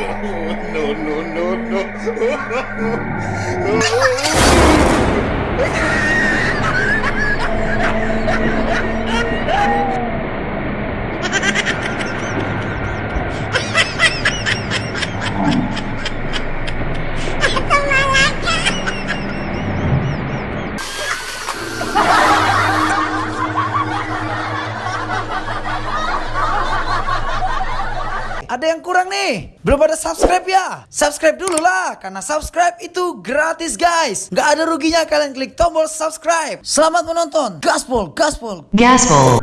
no, no, no, no. Belum ada subscribe ya? Subscribe dulu lah, karena subscribe itu gratis guys. Gak ada ruginya kalian klik tombol subscribe. Selamat menonton. Gaspol, gaspol. Gaspol.